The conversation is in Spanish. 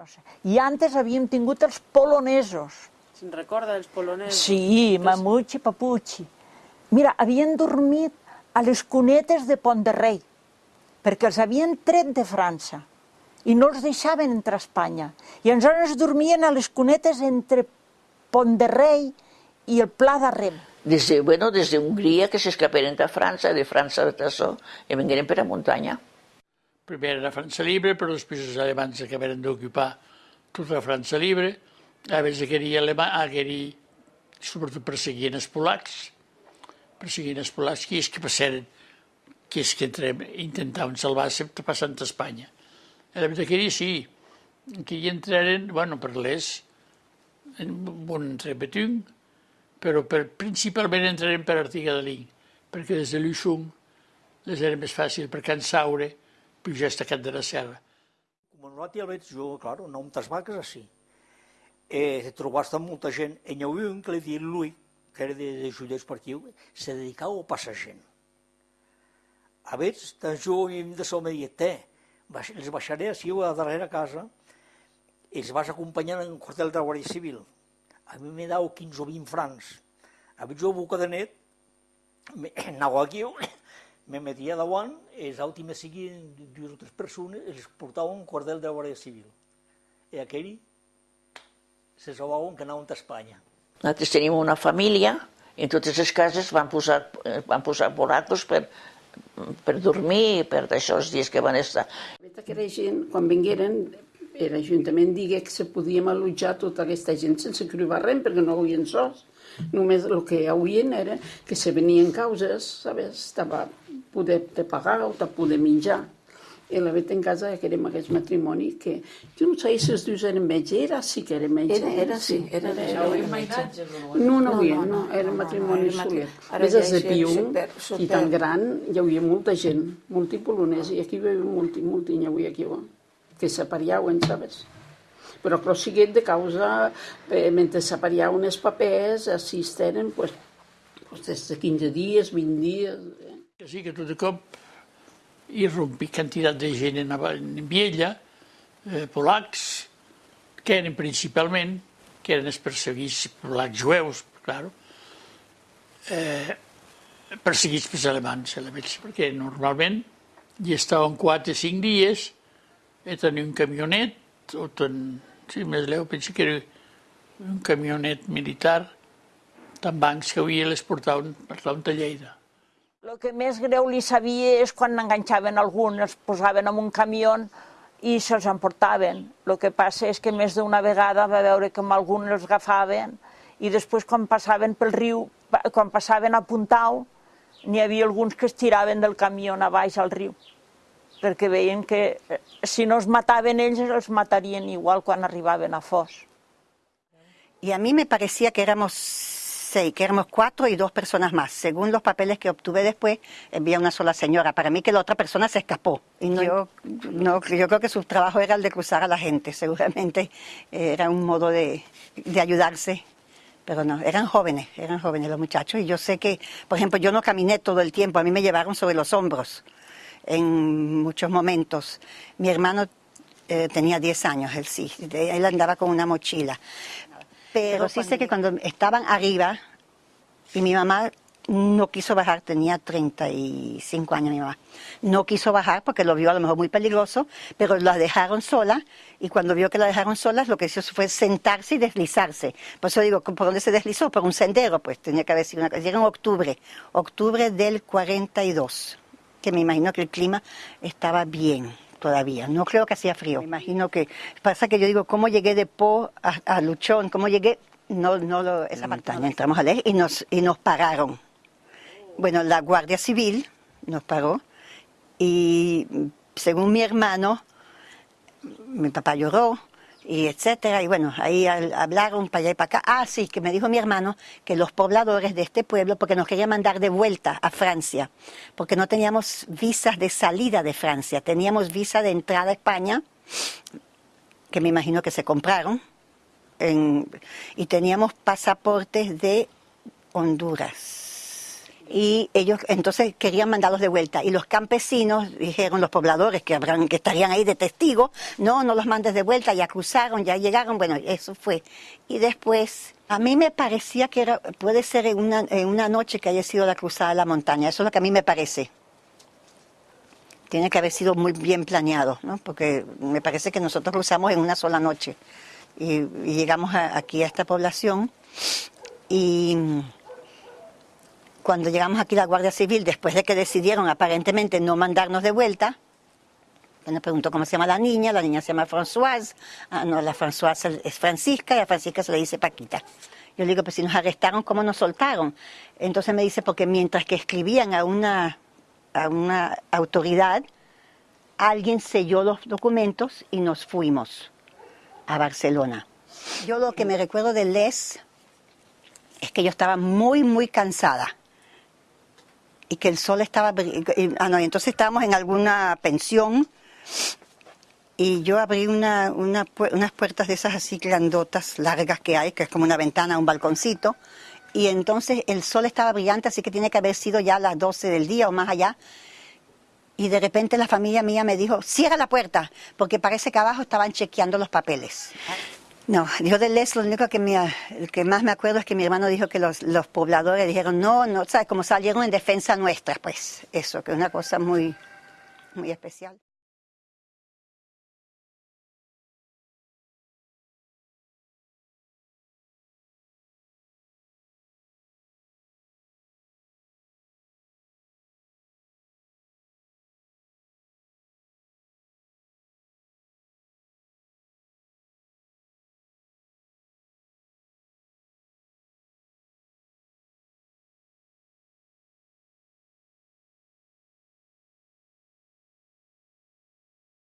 No sé. I antes havíem tingut els polonesos. Se'n recorda dels polonesos? Sí, Mamuchi, Papuchi. Mira, havien dormit a les cunetes de Pont de Rei, perquè els havien tret de França i no els deixaven entrar a Espanya. I aleshores dormien a les cunetes entre Pont de Rei i el Pla de Rem. Desde, bueno, desde Hungría que s'escaparen de França, de França a Tassó, i vengueren per a muntanya. Primer era França Libre, però després els alemans acabaren d'ocupar tota la França Libre. A més, aquell alemà, aquell, sobretot perseguien els polacs, perseguien els polacs, qui és que passaren, qui és que entrem, intentaven salvar-se passant a Espanya. A veritat que sí, que hi entraren, bueno, per l'est, en un repetung, però per, principalment entrarem per Artiga de Link, perquè des de Luixum les era més fàcil per Can Saure pujar a Can de la Serra. Nosaltres el veig jo, clar, no amb vaques així. Eh, trobaste amb molta gent. E n'hi havia un que li deia lui, que era de, de judiu esportiu, se dedicava a passar gent. A veure, tan jo de so me deia, te, els baixaré així a la darrera casa, i els vas acompanyar en el quartel de Guàrdia Civil a mi me dau 15 o 20 francs. A mi jo boca de net, anava aquí, me metia davant, els autos me seguien dues o tres persones, els portaven un cordel de la Guàrdia Civil. I aquell se trobaven que anaven a Espanya. Nosaltres tenim una família, i en totes les cases van posar, van posar borracos per, per dormir, per d'això els dies que van estar. Que era gent, quan vingueren, l'Ajuntament digué que se podíem allotjar tota aquesta gent sense cribar res, perquè no havien sos. Només el que hi havien era que se venien causes, sabes, estava poder de pagar o de poder menjar. I la vet en casa que érem aquest matrimoni que jo no sé si els dius eren metge, era sí que era metge. Era, era sí, era, era, era, era metge. No, no, havia, no, no, era matrimoni no, soler. Més des de Piu, i tan gran, hi havia molta gent, molti polonès, i aquí hi havia molti, molti, hi havia aquí. Bo que s'apariauen, sabes? Però prosiguent de causa, eh, mentre s'apariaven els papers, assisteren, pues, pues, des de 15 dies, 20 dies... Eh. Que sí, que tot de cop hi rompi quantitat de gent en, en Viella, eh, polacs, que eren principalment, que eren els perseguits polacs jueus, claro, eh, perseguits pels alemans, perquè normalment hi estaven 4 o 5 dies e tenia un camionet, o ten, sí, més leu, penso que era un camionet militar, tan bancs que havia les portaven, portaven a Lleida. El que més greu li sabia és quan enganxaven algun, els posaven en un camió i se'ls emportaven. El que passa és que més d'una vegada va veure que amb algun els agafaven i després quan passaven pel riu, quan passaven a Puntau, n'hi havia alguns que es tiraven del camió a baix al riu perquè veien que eh, si no els mataven ells, els matarien igual quan arribaven a Fos. Y a mí me parecía que éramos seis, que éramos cuatro y dos personas más. Según los papeles que obtuve después, había una sola señora. Para mí que la otra persona se escapó. Y no, yo, no, yo creo que su trabajo era el de cruzar a la gente. Seguramente era un modo de, de ayudarse. Pero no, eran jóvenes, eran jóvenes los muchachos. Y yo sé que, por ejemplo, yo no caminé todo el tiempo. A mí me llevaron sobre los hombros en muchos momentos. Mi hermano eh, tenía 10 años, él sí, él andaba con una mochila. Pero, sí sé que cuando estaban arriba y mi mamá no quiso bajar, tenía 35 años mi mamá, no quiso bajar porque lo vio a lo mejor muy peligroso, pero la dejaron sola y cuando vio que la dejaron sola lo que hizo fue sentarse y deslizarse. Por eso digo, ¿por dónde se deslizó? Por un sendero, pues tenía que haber sido una cosa. Llega en octubre, octubre del 42 que me imagino que el clima estaba bien todavía. No creo que hacía frío. Me imagino que pasa que yo digo, ¿cómo llegué de Po a, Luchón? ¿Cómo llegué? No, no lo, esa montaña. Entramos a leer y nos, y nos pararon. Bueno, la Guardia Civil nos paró y según mi hermano, mi papá lloró, y etcétera. Y bueno, ahí hablaron para allá y para acá. Ah, sí, que me dijo mi hermano que los pobladores de este pueblo, porque nos querían mandar de vuelta a Francia, porque no teníamos visas de salida de Francia, teníamos visa de entrada a España, que me imagino que se compraron, y teníamos pasaportes de Honduras. Y ellos entonces querían mandarlos de vuelta. Y los campesinos dijeron, los pobladores que, habrán, que estarían ahí de testigos, no, no los mandes de vuelta, ya cruzaron, ya llegaron, bueno, eso fue. Y después, a mí me parecía que era, puede ser una, una noche que haya sido la cruzada de la montaña, eso es lo que a mí me parece. Tiene que haber sido muy bien planeado, ¿no? porque me parece que nosotros cruzamos en una sola noche y, y llegamos a, aquí a esta población y cuando llegamos aquí la Guardia Civil, después de que decidieron aparentemente no mandarnos de vuelta, me preguntó cómo se llama la niña, la niña se llama Françoise, ah, no, la Françoise es Francisca y a Francisca se le dice Paquita. Yo le digo, pues si nos arrestaron, ¿cómo nos soltaron? Entonces me dice, porque mientras que escribían a una, a una autoridad, alguien selló los documentos y nos fuimos a Barcelona. Yo lo que me recuerdo de Les es que yo estaba muy, muy cansada y que el sol estaba... Ah, no, entonces estábamos en alguna pensión y yo abrí una, una, unas puertas de esas así grandotas, largas que hay, que es como una ventana, un balconcito, y entonces el sol estaba brillante, así que tiene que haber sido ya las 12 del día o más allá. Y de repente la familia mía me dijo, cierra la puerta, porque parece que abajo estaban chequeando los papeles. No, yo de Les lo único que, me, que más me acuerdo es que mi hermano dijo que los, los pobladores dijeron, no, no, ¿sabes? Como salieron en defensa nuestra, pues eso, que es una cosa muy, muy especial.